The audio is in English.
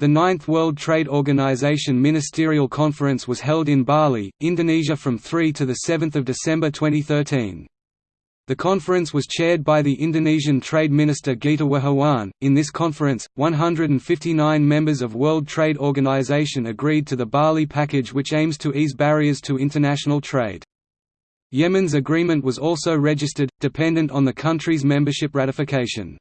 The Ninth World Trade Organization Ministerial Conference was held in Bali, Indonesia from 3 to 7 December 2013. The conference was chaired by the Indonesian Trade Minister Gita Wirjawan. In this conference, 159 members of World Trade Organization agreed to the Bali package which aims to ease barriers to international trade. Yemen's agreement was also registered, dependent on the country's membership ratification.